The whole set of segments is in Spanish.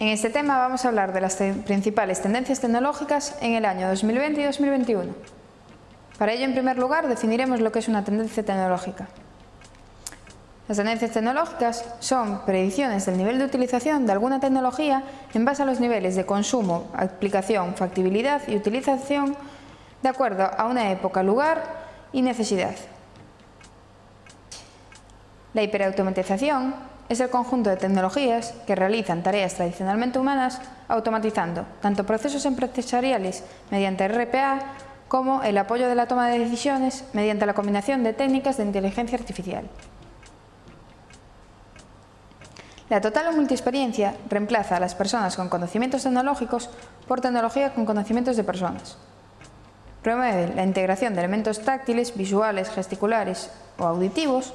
En este tema vamos a hablar de las principales tendencias tecnológicas en el año 2020 y 2021. Para ello, en primer lugar, definiremos lo que es una tendencia tecnológica. Las tendencias tecnológicas son predicciones del nivel de utilización de alguna tecnología en base a los niveles de consumo, aplicación, factibilidad y utilización de acuerdo a una época, lugar y necesidad. La hiperautomatización es el conjunto de tecnologías que realizan tareas tradicionalmente humanas automatizando tanto procesos empresariales mediante RPA como el apoyo de la toma de decisiones mediante la combinación de técnicas de inteligencia artificial. La total o multiexperiencia reemplaza a las personas con conocimientos tecnológicos por tecnología con conocimientos de personas. Promueve la integración de elementos táctiles, visuales, gesticulares o auditivos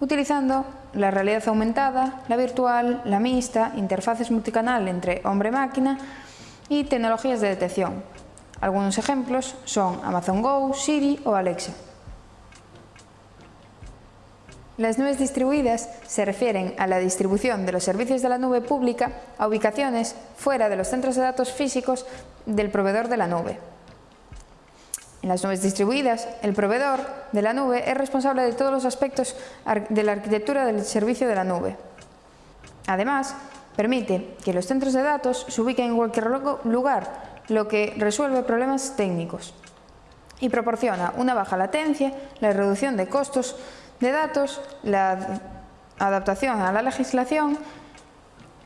utilizando la realidad aumentada, la virtual, la mixta, interfaces multicanal entre hombre-máquina y tecnologías de detección. Algunos ejemplos son Amazon Go, Siri o Alexa. Las nubes distribuidas se refieren a la distribución de los servicios de la nube pública a ubicaciones fuera de los centros de datos físicos del proveedor de la nube. En las nubes distribuidas, el proveedor de la nube es responsable de todos los aspectos de la arquitectura del servicio de la nube. Además, permite que los centros de datos se ubiquen en cualquier lugar, lo que resuelve problemas técnicos y proporciona una baja latencia, la reducción de costos de datos, la adaptación a la legislación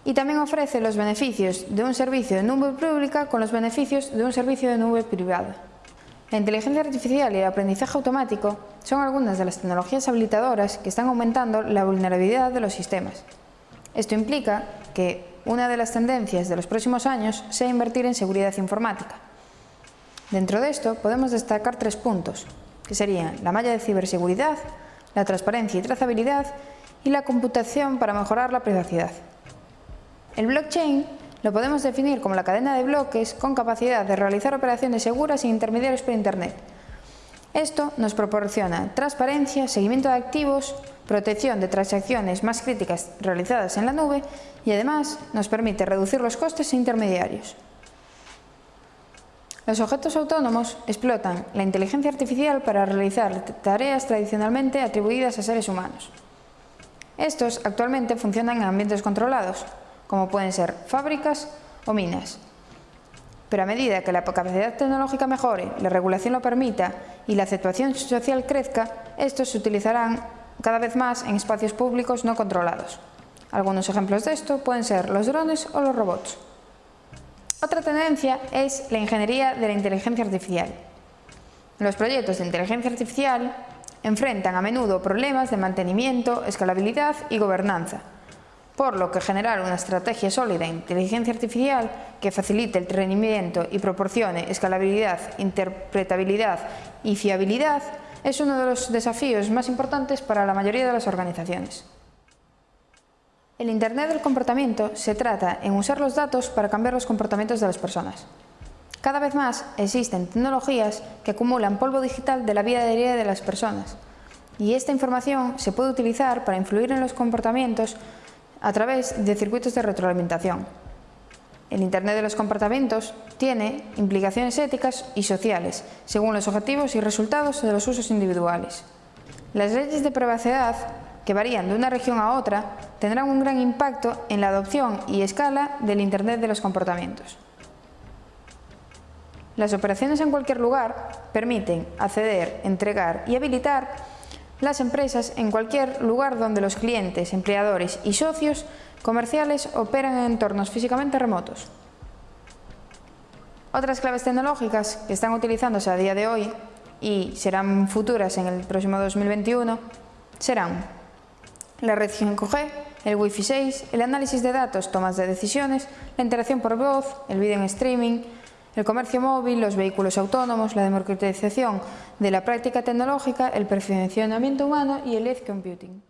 y también ofrece los beneficios de un servicio de nube pública con los beneficios de un servicio de nube privada. La inteligencia artificial y el aprendizaje automático son algunas de las tecnologías habilitadoras que están aumentando la vulnerabilidad de los sistemas. Esto implica que una de las tendencias de los próximos años sea invertir en seguridad informática. Dentro de esto podemos destacar tres puntos, que serían la malla de ciberseguridad, la transparencia y trazabilidad y la computación para mejorar la privacidad. El blockchain lo podemos definir como la cadena de bloques con capacidad de realizar operaciones seguras e intermediarios por Internet. Esto nos proporciona transparencia, seguimiento de activos, protección de transacciones más críticas realizadas en la nube y además nos permite reducir los costes e intermediarios. Los objetos autónomos explotan la inteligencia artificial para realizar tareas tradicionalmente atribuidas a seres humanos. Estos actualmente funcionan en ambientes controlados, como pueden ser fábricas o minas. Pero a medida que la capacidad tecnológica mejore, la regulación lo permita y la aceptación social crezca, estos se utilizarán cada vez más en espacios públicos no controlados. Algunos ejemplos de esto pueden ser los drones o los robots. Otra tendencia es la ingeniería de la inteligencia artificial. Los proyectos de inteligencia artificial enfrentan a menudo problemas de mantenimiento, escalabilidad y gobernanza, por lo que generar una estrategia sólida de inteligencia artificial que facilite el rendimiento y proporcione escalabilidad, interpretabilidad y fiabilidad es uno de los desafíos más importantes para la mayoría de las organizaciones. El Internet del comportamiento se trata en usar los datos para cambiar los comportamientos de las personas. Cada vez más existen tecnologías que acumulan polvo digital de la vida diaria de las personas y esta información se puede utilizar para influir en los comportamientos a través de circuitos de retroalimentación. El Internet de los comportamientos tiene implicaciones éticas y sociales, según los objetivos y resultados de los usos individuales. Las leyes de privacidad, que varían de una región a otra, tendrán un gran impacto en la adopción y escala del Internet de los comportamientos. Las operaciones en cualquier lugar permiten acceder, entregar y habilitar las empresas en cualquier lugar donde los clientes, empleadores y socios comerciales operan en entornos físicamente remotos. Otras claves tecnológicas que están utilizándose a día de hoy y serán futuras en el próximo 2021 serán la red 5G, el Wi-Fi 6, el análisis de datos, tomas de decisiones, la interacción por voz, el vídeo en streaming, el comercio móvil, los vehículos autónomos, la democratización de la práctica tecnológica, el perfeccionamiento humano y el edge computing.